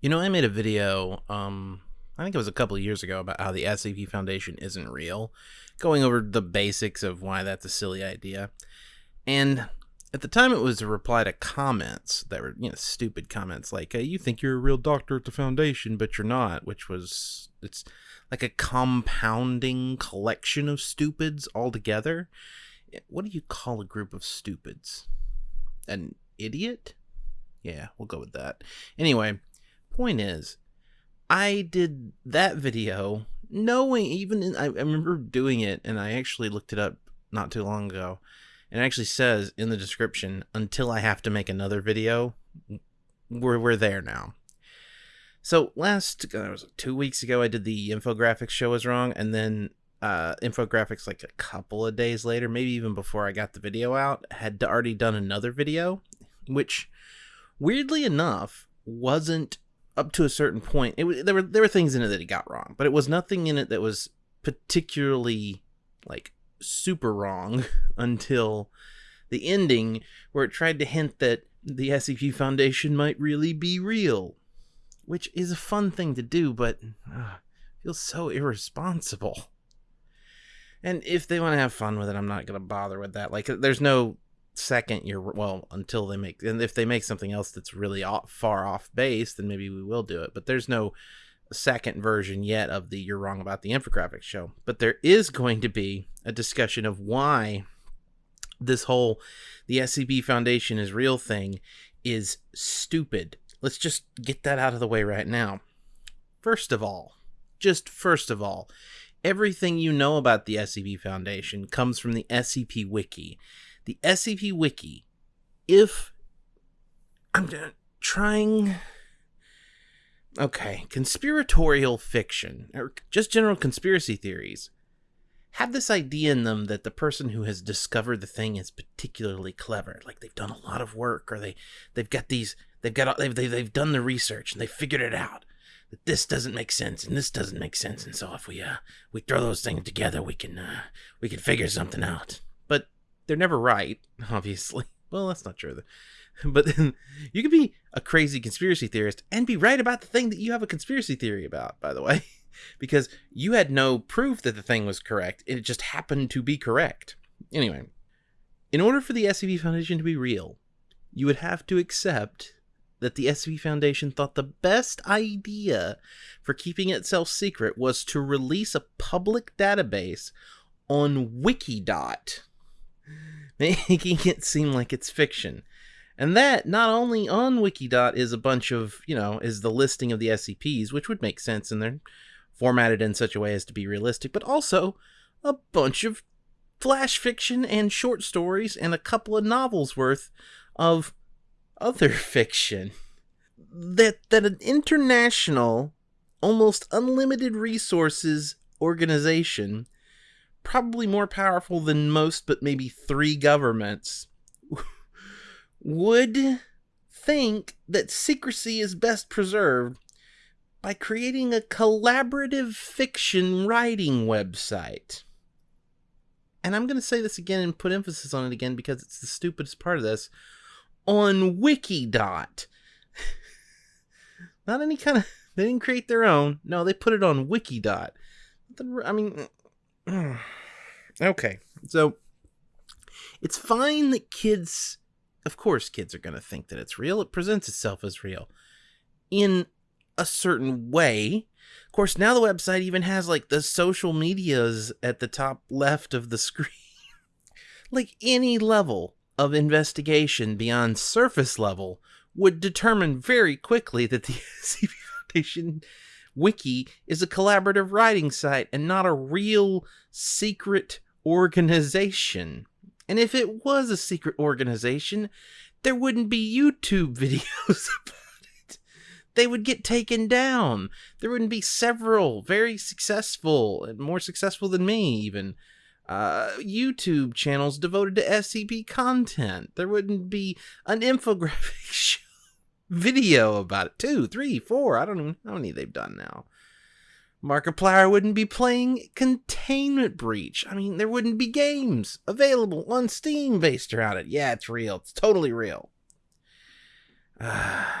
You know, I made a video, um, I think it was a couple of years ago, about how the SCP Foundation isn't real, going over the basics of why that's a silly idea. And at the time, it was a reply to comments that were, you know, stupid comments like, hey, you think you're a real doctor at the Foundation, but you're not, which was, it's like a compounding collection of stupids altogether. What do you call a group of stupids? An idiot? Yeah, we'll go with that. Anyway, point is, I did that video knowing even in, I, I remember doing it and I actually looked it up not too long ago. And it actually says in the description, until I have to make another video, we're, we're there now. So last, uh, was two weeks ago, I did the infographics show was wrong, and then uh, infographics like a couple of days later, maybe even before I got the video out, had already done another video, which weirdly enough wasn't up to a certain point, it there were there were things in it that he got wrong, but it was nothing in it that was particularly like super wrong until the ending, where it tried to hint that the SCP Foundation might really be real, which is a fun thing to do, but uh, feels so irresponsible. And if they want to have fun with it, I'm not going to bother with that. Like, there's no second you're well until they make and if they make something else that's really off, far off base then maybe we will do it. But there's no second version yet of the you're wrong about the infographics show. But there is going to be a discussion of why this whole the scp foundation is real thing is stupid. Let's just get that out of the way right now. First of all just first of all everything you know about the scp foundation comes from the scp wiki the SCP Wiki, if I'm trying. Okay, conspiratorial fiction, or just general conspiracy theories, have this idea in them that the person who has discovered the thing is particularly clever. Like they've done a lot of work, or they, they've got these, they've got, they've, they've, they've done the research and they figured it out. That this doesn't make sense and this doesn't make sense, and so if we uh we throw those things together, we can uh we can figure something out they're never right, obviously. Well, that's not true. But then you could be a crazy conspiracy theorist and be right about the thing that you have a conspiracy theory about, by the way, because you had no proof that the thing was correct. It just happened to be correct. Anyway, in order for the SCP Foundation to be real, you would have to accept that the SCP Foundation thought the best idea for keeping itself secret was to release a public database on Wikidot making it seem like it's fiction. And that not only on Wikidot is a bunch of, you know, is the listing of the SCPs, which would make sense and they're formatted in such a way as to be realistic, but also a bunch of flash fiction and short stories and a couple of novels worth of other fiction. That that an international, almost unlimited resources organization probably more powerful than most, but maybe three governments, would think that secrecy is best preserved by creating a collaborative fiction writing website. And I'm going to say this again and put emphasis on it again because it's the stupidest part of this. On Wikidot. Not any kind of. They didn't create their own. No, they put it on Wikidot. I mean. okay, so it's fine that kids, of course, kids are going to think that it's real. It presents itself as real in a certain way. Of course, now the website even has like the social medias at the top left of the screen. like any level of investigation beyond surface level would determine very quickly that the SCP Foundation Wiki is a collaborative writing site and not a real secret organization. And if it was a secret organization, there wouldn't be YouTube videos about it. They would get taken down. There wouldn't be several very successful and more successful than me, even. Uh, YouTube channels devoted to SCP content. There wouldn't be an infographic show video about it. Two, three, four. I don't know how many they've done now. Markiplier wouldn't be playing Containment Breach. I mean, there wouldn't be games available on Steam based around it. Yeah, it's real. It's totally real. Uh,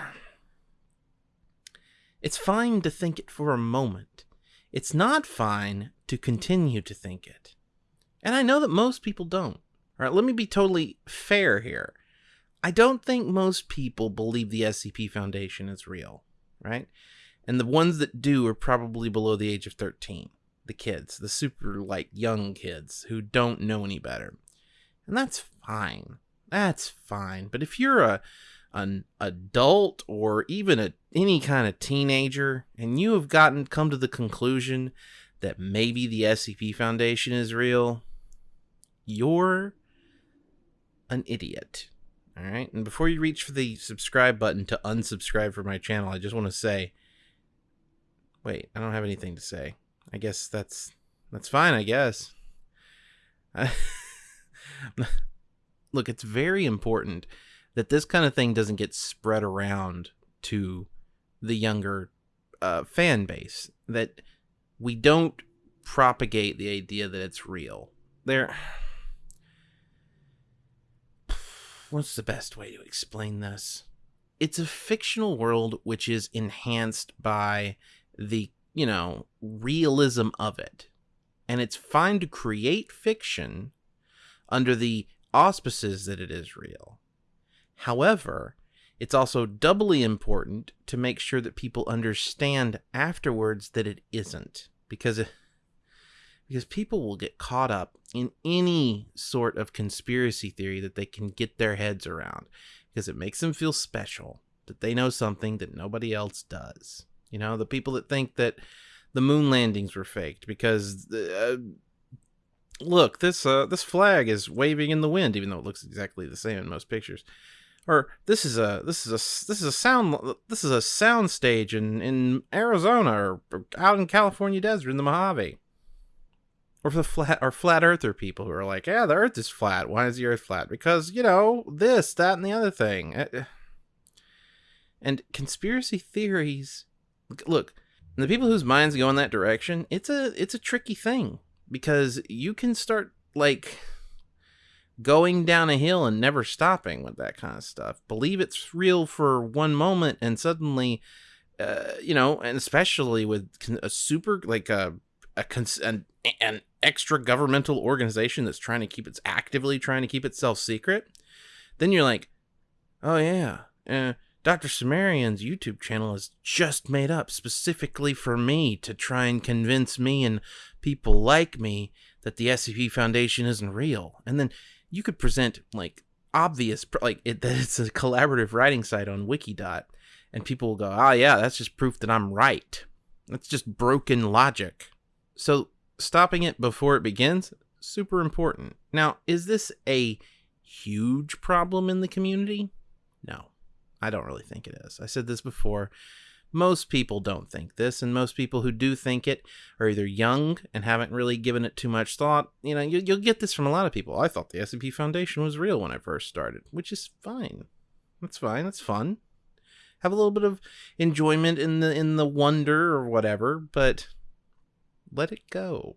It's fine to think it for a moment. It's not fine to continue to think it. And I know that most people don't. All right, let me be totally fair here. I don't think most people believe the SCP Foundation is real, right? And the ones that do are probably below the age of 13. The kids, the super, like, young kids who don't know any better. And that's fine. That's fine. But if you're a an adult or even a any kind of teenager and you have gotten come to the conclusion that maybe the SCP Foundation is real, you're an idiot. All right? And before you reach for the subscribe button to unsubscribe from my channel, I just want to say wait, I don't have anything to say. I guess that's that's fine, I guess. Look, it's very important that this kind of thing doesn't get spread around to the younger uh, fan base. That we don't propagate the idea that it's real. There. What's the best way to explain this? It's a fictional world which is enhanced by the, you know, realism of it. And it's fine to create fiction under the auspices that it is real. However, it's also doubly important to make sure that people understand afterwards that it isn't because because people will get caught up in any sort of conspiracy theory that they can get their heads around because it makes them feel special that they know something that nobody else does. You know, the people that think that the moon landings were faked because uh, look, this uh, this flag is waving in the wind even though it looks exactly the same in most pictures or this is a this is a this is a sound this is a sound stage in in Arizona or, or out in California desert in the Mojave. Or the flat or flat earther people who are like, yeah, the earth is flat. Why is the earth flat? Because, you know, this, that, and the other thing. Eh, eh. And conspiracy theories look, the people whose minds go in that direction, it's a it's a tricky thing because you can start like going down a hill and never stopping with that kind of stuff. Believe it's real for one moment and suddenly, uh, you know, and especially with a super like a a an, an extra governmental organization that's trying to keep it's actively trying to keep itself secret, then you're like, oh yeah, uh, Dr. Cimmerian's YouTube channel is just made up specifically for me to try and convince me and people like me that the SCP Foundation isn't real. And then you could present like obvious like it, that it's a collaborative writing site on wikidot and people will go oh yeah that's just proof that i'm right that's just broken logic so stopping it before it begins super important now is this a huge problem in the community no i don't really think it is i said this before most people don't think this, and most people who do think it are either young and haven't really given it too much thought. You know, you, will get this from a lot of people. I thought the SCP Foundation was real when I first started, which is fine. That's fine. That's fun. Have a little bit of enjoyment in the in the wonder or whatever, but let it go.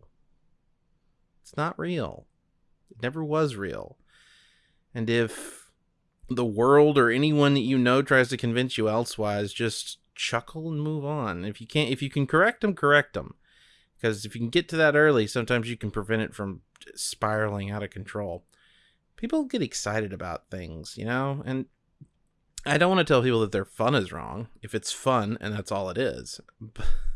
It's not real. It never was real. And if the world or anyone that you know tries to convince you elsewise, just chuckle and move on. If you can't, if you can correct them, correct them. Because if you can get to that early, sometimes you can prevent it from spiraling out of control. People get excited about things, you know, and I don't want to tell people that their fun is wrong if it's fun and that's all it is.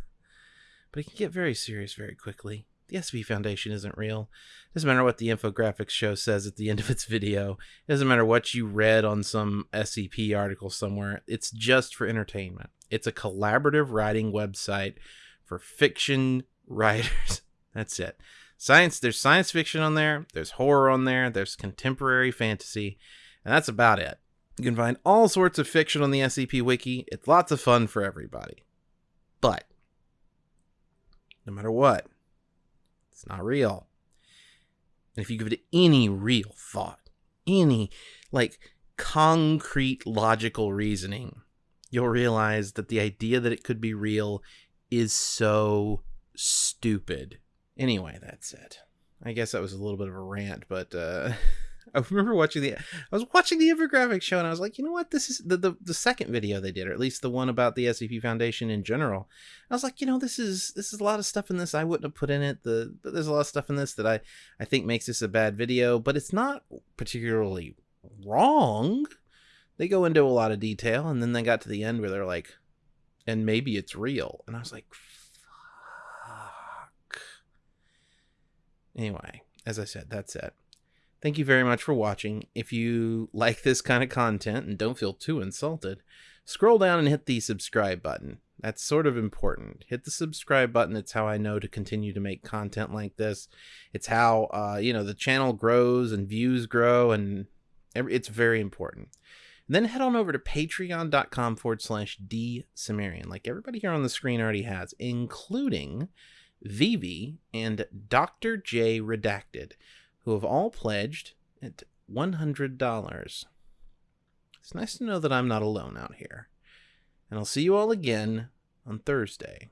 But, it can get very serious very quickly. The SCP Foundation isn't real. It doesn't matter what the infographics show says at the end of its video. It doesn't matter what you read on some SCP article somewhere. It's just for entertainment. It's a collaborative writing website for fiction writers. That's it. Science, there's science fiction on there, there's horror on there, there's contemporary fantasy, and that's about it. You can find all sorts of fiction on the SCP Wiki. It's lots of fun for everybody. But, no matter what, it's not real. And if you give it any real thought, any like concrete logical reasoning, you'll realize that the idea that it could be real is so stupid. Anyway, that's it. I guess that was a little bit of a rant, but uh, I remember watching the I was watching the infographic show and I was like, you know what? This is the, the the second video they did, or at least the one about the SCP Foundation in general. I was like, you know, this is this is a lot of stuff in this I wouldn't have put in it. The but there's a lot of stuff in this that I I think makes this a bad video, but it's not particularly wrong. They go into a lot of detail and then they got to the end where they're like, and maybe it's real. And I was like, fuck. Anyway, as I said, that's it. Thank you very much for watching. If you like this kind of content and don't feel too insulted, scroll down and hit the subscribe button. That's sort of important. Hit the subscribe button. It's how I know to continue to make content like this. It's how, uh, you know, the channel grows and views grow, and it's very important. then head on over to patreon.com forward slash D like everybody here on the screen already has, including Vivi and Dr. J Redacted who have all pledged at $100. It's nice to know that I'm not alone out here. And I'll see you all again on Thursday.